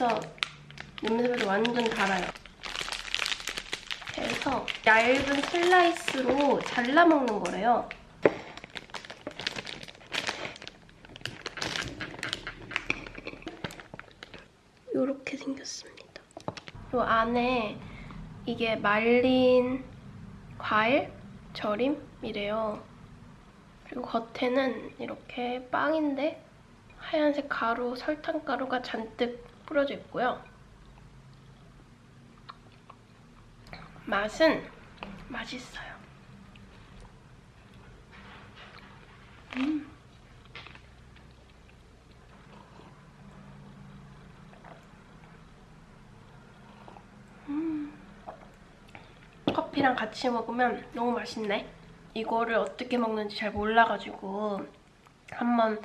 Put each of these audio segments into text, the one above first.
냄새부터 냄새부터 완전 달아요. 그래서 얇은 슬라이스로 잘라 먹는 거래요. 이렇게 생겼습니다. 이 안에 이게 말린 과일 절임이래요. 그리고 겉에는 이렇게 빵인데 하얀색 가루, 설탕 가루가 잔뜩 뿌려져 있고요. 맛은 맛있어요. 음. 음. 커피랑 같이 먹으면 너무 맛있네. 이거를 어떻게 먹는지 잘 몰라가지고 한번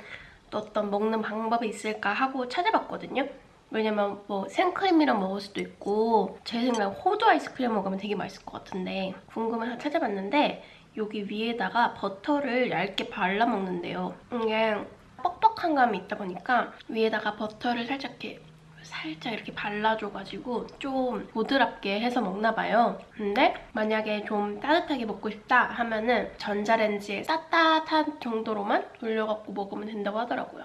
또 어떤 먹는 방법이 있을까 하고 찾아봤거든요. 왜냐면 뭐 생크림이랑 먹을 수도 있고 제 생각에 호두 아이스크림 먹으면 되게 맛있을 것 같은데 궁금해서 찾아봤는데 여기 위에다가 버터를 얇게 발라 먹는데요. 이게 뻑뻑한 감이 있다 보니까 위에다가 버터를 살짝 이렇게 살짝 이렇게 발라줘가지고 좀 보드랍게 해서 먹나 봐요. 근데 만약에 좀 따뜻하게 먹고 싶다 하면은 전자레인지에 따뜻한 정도로만 돌려갖고 먹으면 된다고 하더라고요.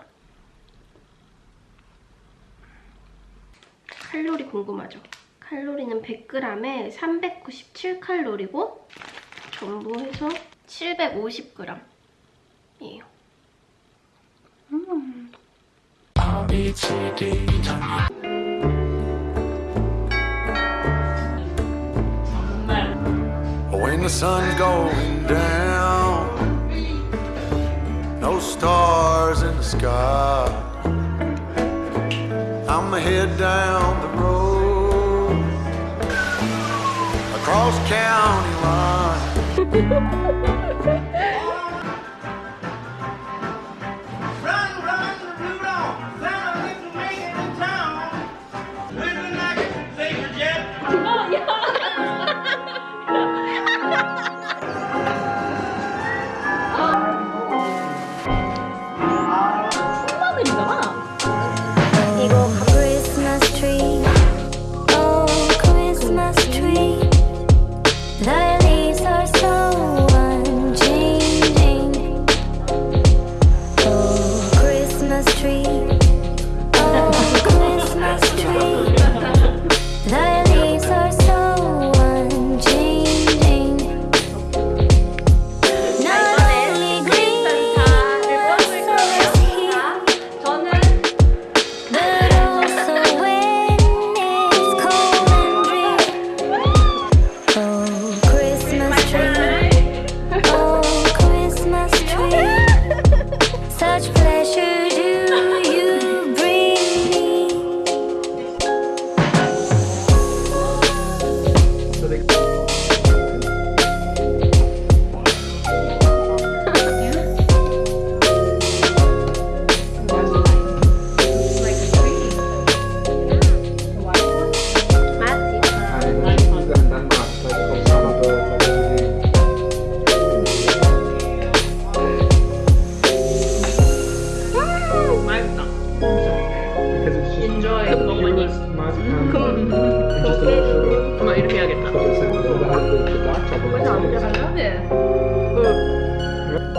칼로리 궁금하죠? 칼로리는 100g에 397칼로리고 전부 해서 750g이에요. 음. E When the sun's going down, no stars in the sky. I'ma head down the road across county line.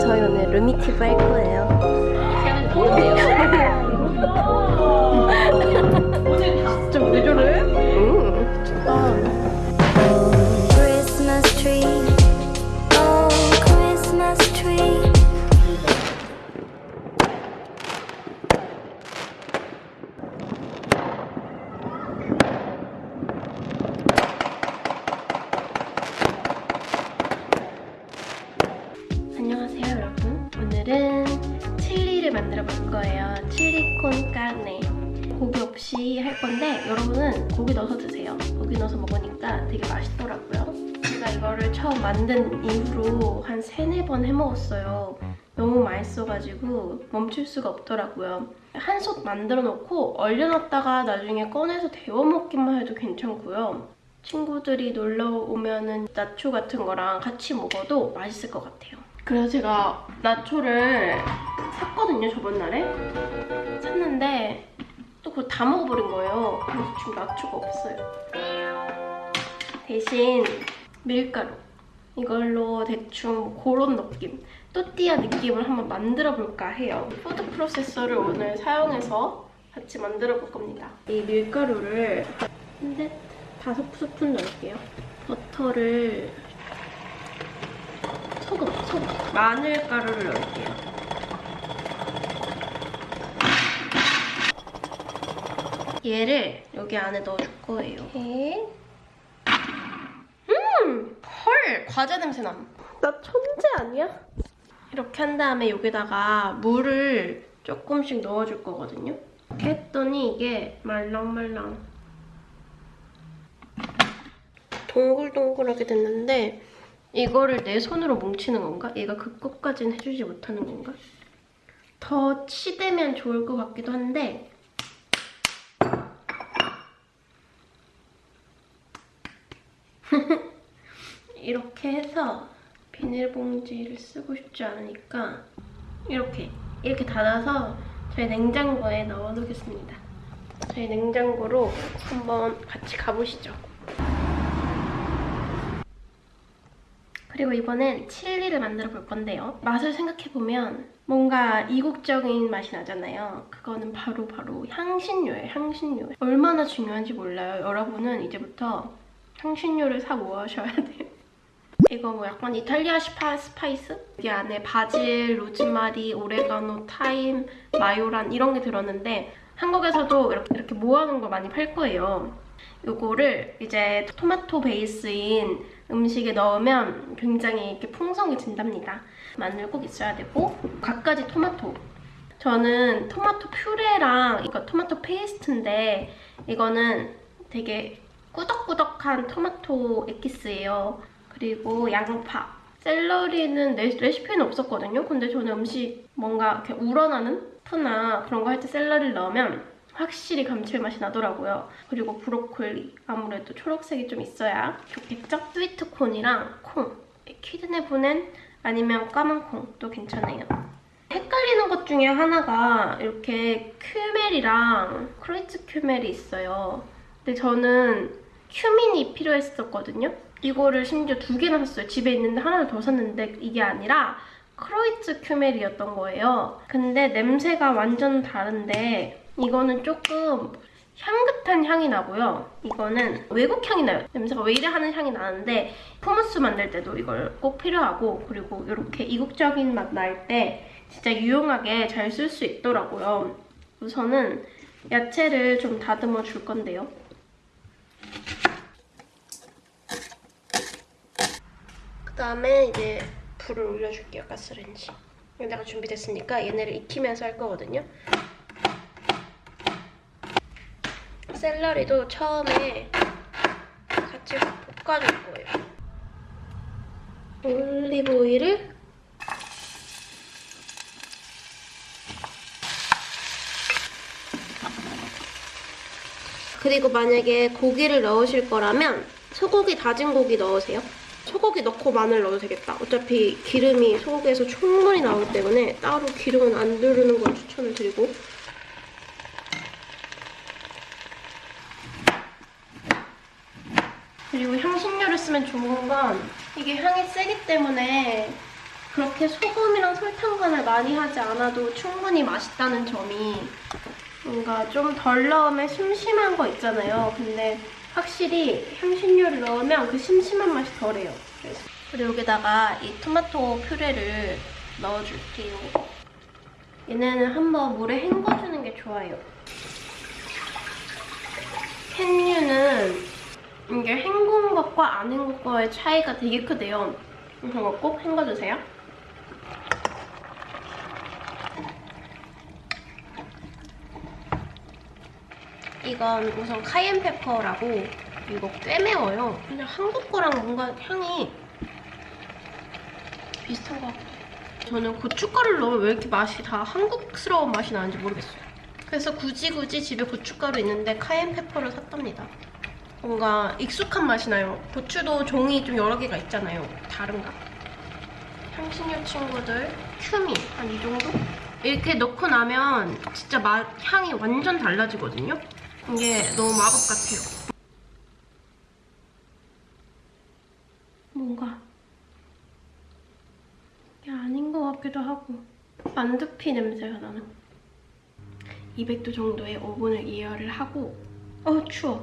저희 오늘 루미티브 할 거예요. 만들어 볼 거예요. 칠리콘 까네. 고기 없이 할 건데 여러분은 고기 넣어서 드세요. 고기 넣어서 먹으니까 되게 맛있더라고요. 제가 이거를 처음 만든 이후로 한 세네 번 해먹었어요. 너무 맛있어가지고 멈출 수가 없더라고요. 한솥 만들어 놓고 얼려놨다가 나중에 꺼내서 데워 먹기만 해도 괜찮고요. 친구들이 놀러 오면 은 나초 같은 거랑 같이 먹어도 맛있을 것 같아요. 그래서 제가 나초를 샀거든요, 저번 날에. 샀는데 또 그걸 다 먹어버린 거예요. 그래서 지금 나초가 없어요. 대신 밀가루 이걸로 대충 그런 느낌 또띠아 느낌을 한번 만들어 볼까 해요. food processor를 오늘 사용해서 같이 만들어 볼 겁니다. 이 밀가루를 한데 다섯 스푼 넣을게요. 버터를 소금, 소금, 마늘 가루를 넣을게요. 얘를 여기 안에 넣어줄 거예요. 이렇게. 음! 헐! 과자 냄새 남. 나 천재 아니야? 이렇게 한 다음에 여기다가 물을 조금씩 넣어줄 거거든요. 이렇게 했더니 이게 말랑말랑 동글동글하게 됐는데 이거를 내 손으로 뭉치는 건가? 얘가 그 끝까지는 해주지 못하는 건가? 더 치대면 좋을 것 같기도 한데 이렇게 해서 비닐봉지를 쓰고 싶지 않으니까 이렇게 이렇게 닫아서 저희 냉장고에 넣어놓겠습니다. 저희 냉장고로 한번 같이 가보시죠. 그리고 이번엔 칠리를 만들어 볼 건데요. 맛을 생각해보면 뭔가 이국적인 맛이 나잖아요. 그거는 바로 바로 향신료예요, 향신료. 얼마나 중요한지 몰라요. 여러분은 이제부터 향신료를 사 모으셔야 돼요. 이거 뭐 약간 이탈리아 spi, spice? 여기 안에 바질, 로즈마리, 오레가노, 타임, Majoran 이런 게 들었는데 한국에서도 이렇게, 이렇게 모아놓은 걸 많이 팔 거예요. 이거를 이제 토마토 베이스인 음식에 넣으면 굉장히 이렇게 풍성해진답니다. 마늘 꼭 있어야 되고 갖가지 토마토. 저는 토마토 퓨레랑 이거 토마토 페이스트인데 이거는 되게 꾸덕꾸덕한 토마토 에키스예요. 그리고 양파. 샐러리는 레, 레시피에는 없었거든요. 근데 저는 음식 뭔가 이렇게 우러나는 수프나 그런 거 할 때 샐러리를 넣으면 확실히 감칠맛이 나더라고요. 그리고 브로콜리. 아무래도 초록색이 좀 있어야 좋겠죠? 스위트콘이랑 콩. Kidneybohnen 아니면 까만 콩도 괜찮아요. 헷갈리는 것 중에 하나가 이렇게 Kümmel이랑 Kreuzkümmel이 있어요. 근데 저는 큐민이 필요했었거든요. 이거를 심지어 두 개나 샀어요. 집에 있는데 하나를 더 샀는데 이게 아니라 Kreuzkümmel이었던 거예요. 근데 냄새가 완전 다른데 이거는 조금 향긋한 향이 나고요. 이거는 외국 향이 나요. 냄새가 왜 이래 하는 향이 나는데 후무스 만들 때도 이걸 꼭 필요하고 그리고 이렇게 이국적인 맛 날 때 진짜 유용하게 잘 쓸 수 있더라고요. 우선은 야채를 좀 다듬어 줄 건데요. 그다음에 이제 불을 올려줄게요, 가스레인지. 여기다가 준비됐으니까 얘네를 익히면서 할 거거든요. 샐러리도 처음에 같이 볶아줄 거예요. 올리브 오일을 그리고 만약에 고기를 넣으실 거라면 소고기 다진 고기 넣으세요. 소고기 넣고 마늘 넣어도 되겠다. 어차피 기름이 소고기에서 충분히 나오기 때문에 따로 기름은 안 두르는 걸 추천을 드리고 그리고 향신료를 쓰면 좋은 건 이게 향이 세기 때문에 그렇게 소금이랑 설탕 간을 많이 하지 않아도 충분히 맛있다는 점이 뭔가 좀 덜 넣으면 심심한 거 있잖아요. 근데 확실히 향신료를 넣으면 그 심심한 맛이 덜해요. 그래서 그리고 여기다가 이 토마토 퓨레를 넣어줄게요. 얘네는 한번 물에 헹궈주는 게 좋아요. 캔류는 이게 헹군 것과 안 헹군 거의 차이가 되게 크대요. 그래서 꼭 헹궈주세요. 이건 우선 카이엔 페퍼라고 이거 꽤 매워요. 그냥 한국 거랑 뭔가 향이 비슷한 것 같고 저는 고춧가루를 넣으면 왜 이렇게 맛이 다 한국스러운 맛이 나는지 모르겠어요. 그래서 굳이 굳이 집에 고춧가루 있는데 카이엔 페퍼를 샀답니다. 뭔가 익숙한 맛이 나요. 고추도 종이 좀 여러 개가 있잖아요. 다른가? 향신료 친구들 큐미 한 이 정도? 이렇게 넣고 나면 진짜 맛, 향이 완전 달라지거든요? 이게 너무 마법 같아요. 뭔가 이게 아닌 것 같기도 하고 만두피 냄새가 나는 200도 정도의 오븐을 이열을 하고 어 추워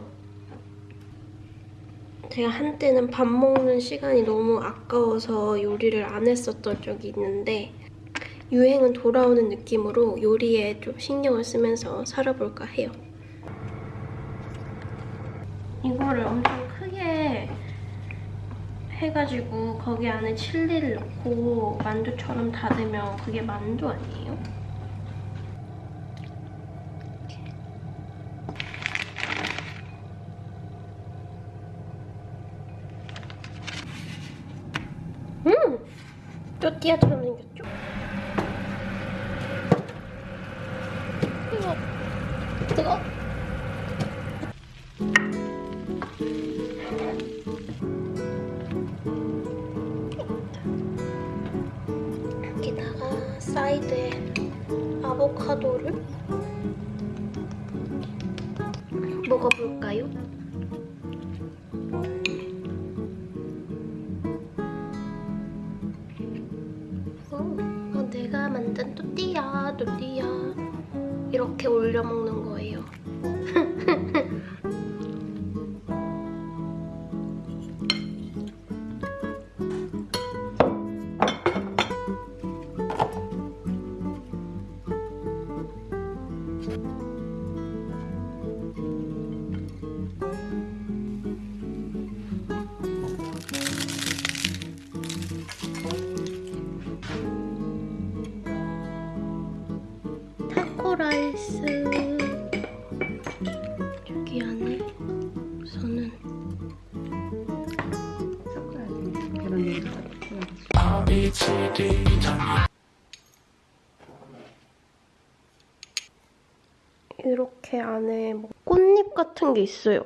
제가 한때는 밥 먹는 시간이 너무 아까워서 요리를 안 했었던 적이 있는데 유행은 돌아오는 느낌으로 요리에 좀 신경을 쓰면서 살아볼까 해요. 이거를 엄청 크게 해가지고 거기 안에 칠리를 넣고 만두처럼 닫으면 그게 만두 아니에요? 음! 또띠아처럼 사이드에 아보카도를 먹어볼까요? 타코라이스 여기 안에 저는 이렇게 안에 뭐 꽃잎 같은 게 있어요.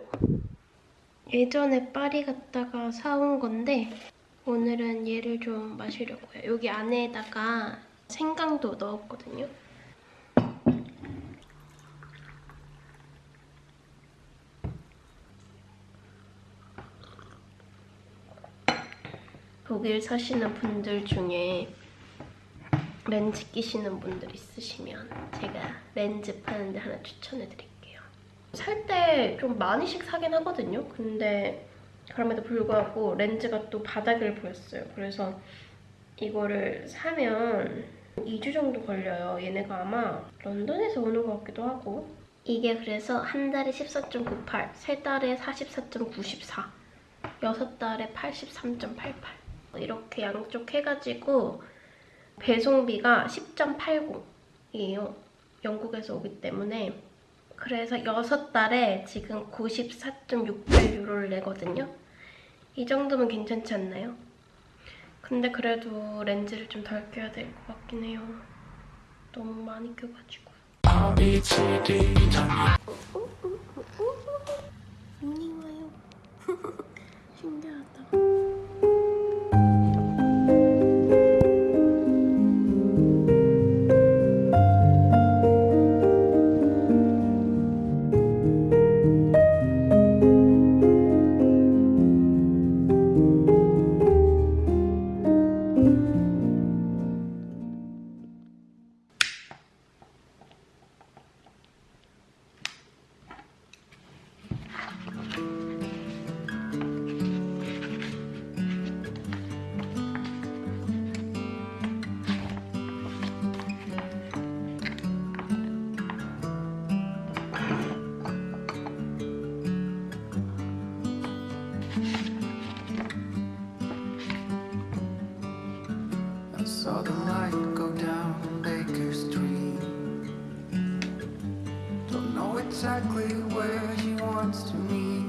예전에 파리 갔다가 사온 건데 오늘은 얘를 좀 마시려고요. 여기 안에다가 생강도 넣었거든요. 독일 사시는 분들 중에 렌즈 끼시는 분들 있으시면 제가 렌즈 파는 데 하나 추천해 드릴게요. 살 때 좀 많이씩 사긴 하거든요. 근데 그럼에도 불구하고 렌즈가 또 바닥을 보였어요. 그래서 이거를 사면 2주 정도 걸려요. 얘네가 아마 런던에서 오는 것 같기도 하고 이게 그래서 한 달에 14.98, 세 달에 44.94, 여섯 달에 83.88 이렇게 양쪽 해가지고 배송비가 10.80이에요. 영국에서 오기 때문에 그래서 6달에 지금 94.68유로를 내거든요. 이 정도면 괜찮지 않나요? 근데 그래도 렌즈를 좀 덜 껴야 될 것 같긴 해요. 너무 많이 껴가지고. know exactly where she wants to meet.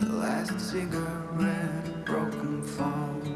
The last cigarette, broken phone.